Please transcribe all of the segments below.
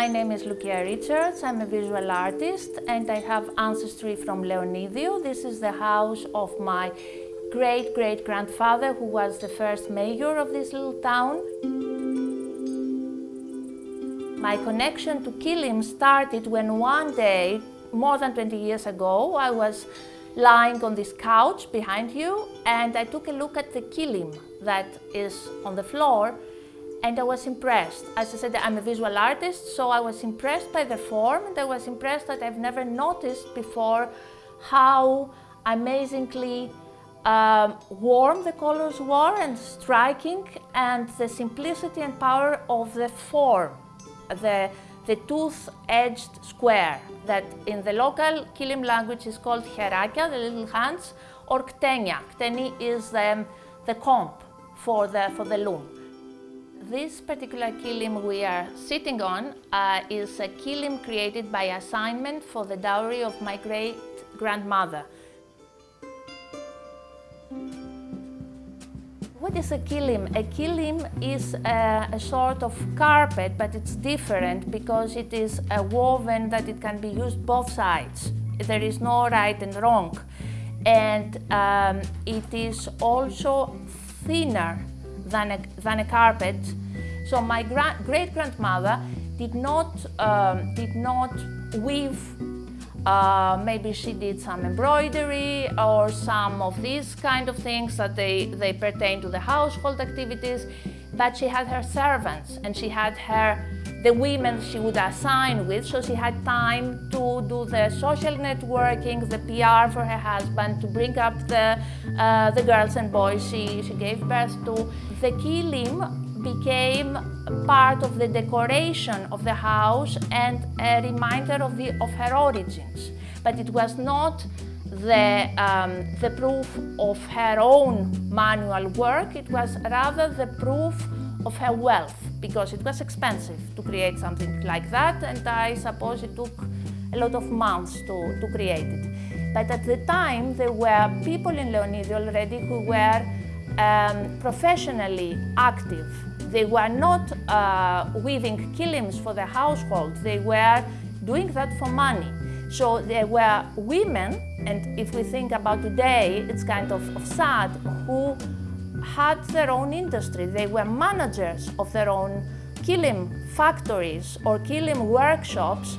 My name is Lucia Richards. I'm a visual artist and I have ancestry from Leonidio. This is the house of my great great grandfather who was the first mayor of this little town. My connection to Kilim started when one day, more than 20 years ago, I was lying on this couch behind you and I took a look at the kilim that is on the floor and I was impressed. As I said, I'm a visual artist, so I was impressed by the form and I was impressed that I've never noticed before how amazingly um, warm the colors were and striking and the simplicity and power of the form, the, the tooth-edged square that in the local Kilim language is called herakia, the little hands, or ktenia. Kteni is the, the comb for the, for the loom. This particular kilim we are sitting on uh, is a kilim created by assignment for the dowry of my great-grandmother. What is a kilim? A kilim is a, a, sort of carpet, but it's different because it is a woven that it can be used both sides. There is no right and wrong. And um, it is also thinner than a, than a carpet. So my great-grandmother did not, um, did not weave uh, maybe she did some embroidery or some of these kind of things that they, they pertain to the household activities, but she had her servants and she had her the women she would assign with, so she had time to do the social networking, the PR for her husband, to bring up the, uh, the girls and boys she, she gave birth to. The kilim became part of the decoration of the house and a reminder of, the, of her origins. But it was not the, um, the proof of her own manual work, it was rather the proof of her wealth because it was expensive to create something like that and I suppose it took a lot of months to, to create it. But at the time there were people in Leonidio already who were um, professionally active. They were not uh, weaving kilims for the household, they were doing that for money. So there were women, and if we think about today, it's kind of, of sad, who had their own industry. They were managers of their own kilim factories or kilim workshops.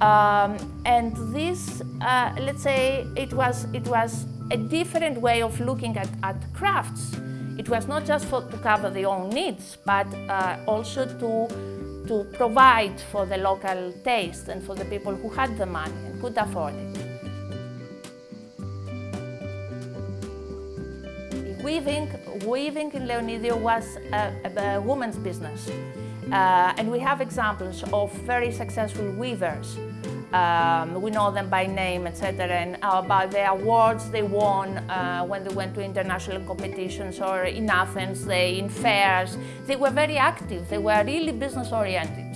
Um, and this, uh, let's say, it was, it was a different way of looking at, at crafts. It was not just for, to cover their own needs, but uh, also to, to provide for the local taste and for the people who had the money and could afford it. Weaving, weaving in Leonidio was a, a, a woman's business. Uh, and we have examples of very successful weavers. Um, we know them by name, etc. And uh, by the awards they won uh, when they went to international competitions or in Athens, they in fairs. They were very active. They were really business oriented.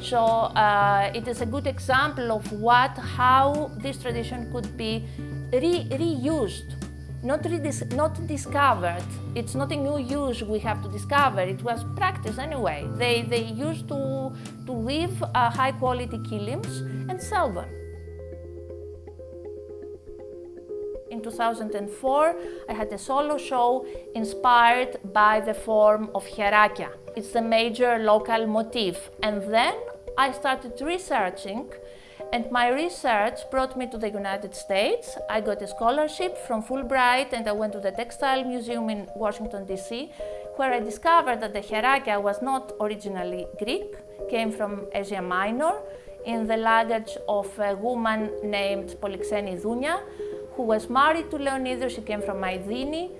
So uh, it is a good example of what, how this tradition could be re reused not, not discovered. It's not a new use we have to discover. It was practice anyway. They, they used to, to weave uh, high quality kilims and sell them. In 2004, I had a solo show inspired by the form of herakia. It's the major local motif. And then I started researching and my research brought me to the United States. I got a scholarship from Fulbright and I went to the Textile Museum in Washington, D.C., where I discovered that the herakia was not originally Greek, came from Asia Minor, in the luggage of a woman named Polixeni Dounia, who was married to Leonidas. She came from Maidini,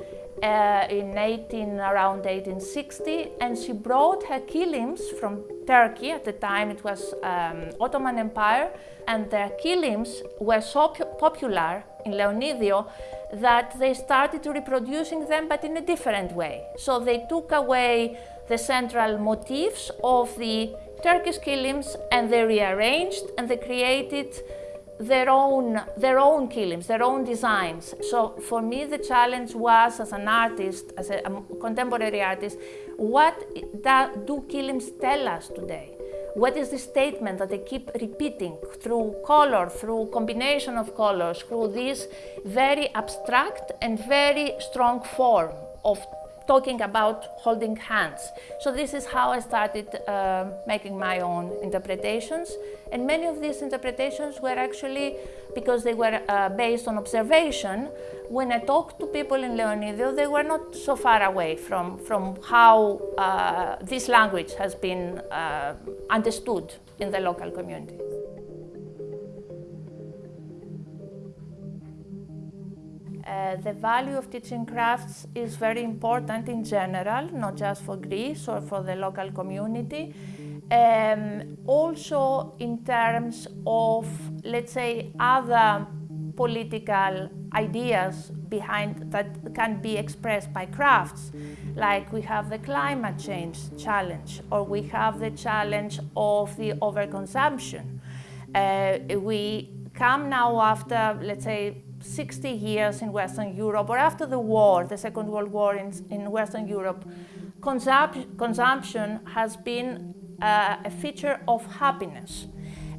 uh, in 18, around 1860, and she brought her kilims from Turkey. At the time, it was um, Ottoman Empire, and their kilims were so popular in Leonidio that they started reproducing them, but in a different way. So they took away the central motifs of the Turkish kilims and they rearranged and they created their own, their own kilims, their own designs. So for me, the challenge was as an artist, as a, contemporary artist, what do kilims tell us today? What is the statement that they keep repeating through color, through combination of colors, through this very abstract and very strong form of talking about holding hands. So this is how I started uh, making my own interpretations. And many of these interpretations were actually, because they were uh, based on observation, when I talked to people in Leonidio, they were not so far away from, from how uh, this language has been uh, understood in the local community. Uh, the value of teaching crafts is very important in general, not just for Greece or for the local community. Um, also in terms of, let's say, other political ideas behind that can be expressed by crafts. Like we have the climate change challenge, or we have the challenge of the overconsumption. Uh, we come now after, let's say, 60 years in Western Europe, or after the war, the Second World War in, in Western Europe, consump consumption has been uh, a feature of happiness.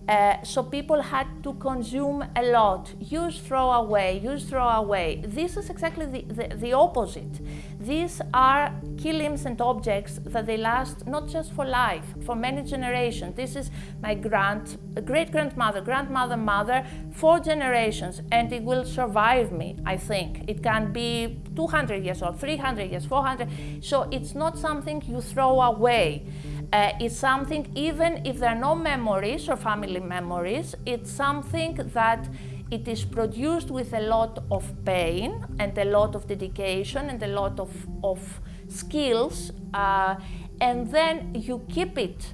Uh, so people had to consume a lot, use, throw away, use, throw away. This is exactly the, the, the, opposite. These are kilims and objects that they last not just for life, for many generations. This is my grand, great-grandmother, grandmother, mother, four generations, and it will survive me, I think. It can be 200 years old, 300 years, 400. So it's not something you throw away. Uh, it's something, even if there are no memories or family memories, it's something that it is produced with a lot of pain and a lot of dedication and a lot of, of skills. Uh, and then you keep it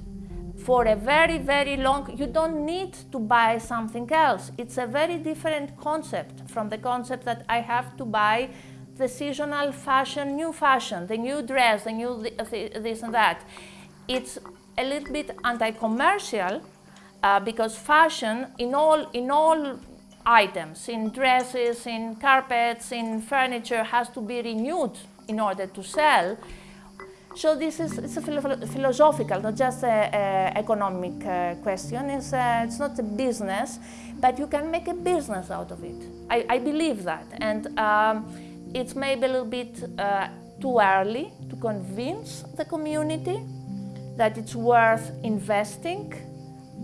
for a very, very long, you don't need to buy something else. It's a very different concept from the concept that I have to buy the seasonal fashion, new fashion, the new dress, the new this and that it's a little bit anti-commercial uh, because fashion in all, in all items, in dresses, in carpets, in furniture, has to be renewed in order to sell. So this is it's a philo philosophical, not just an economic uh, question. It's, uh, it's not a business, but you can make a business out of it. I, I believe that. And um, it's maybe a little bit uh, too early to convince the community that it's worth investing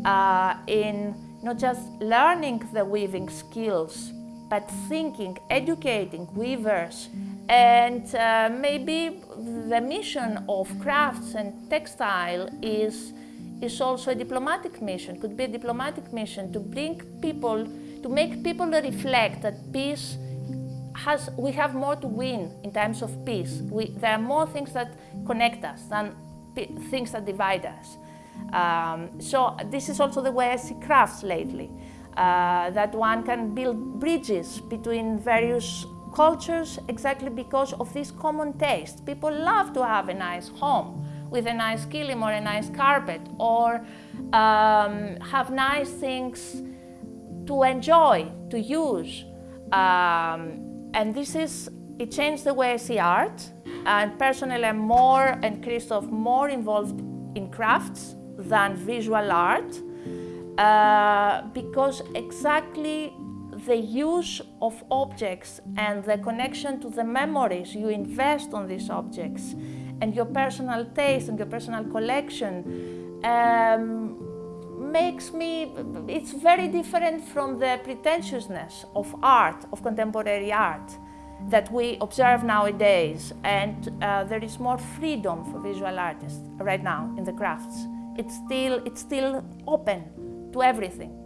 uh, in not just learning the weaving skills, but thinking, educating weavers, and uh, maybe the mission of crafts and textile is, is also a diplomatic mission, could be a diplomatic mission to bring people, to make people reflect that peace has, we have more to win in times of peace. We, there are more things that connect us than things that divide us. Um, so this is also the way I see crafts lately, uh, that one can build bridges between various cultures exactly because of this common taste. People love to have a nice home with a nice kilim or a nice carpet or um, have nice things to enjoy, to use. Um, and this is, it changed the way I see art. And personally, I'm more, and Christoph, more involved in crafts than visual art uh, because exactly the use of objects and the connection to the memories you invest on these objects and your personal taste and your personal collection um, makes me, it's very different from the pretentiousness of art, of contemporary art that we observe nowadays and uh, there is more freedom for visual artists right now in the crafts. It's still, it's still open to everything.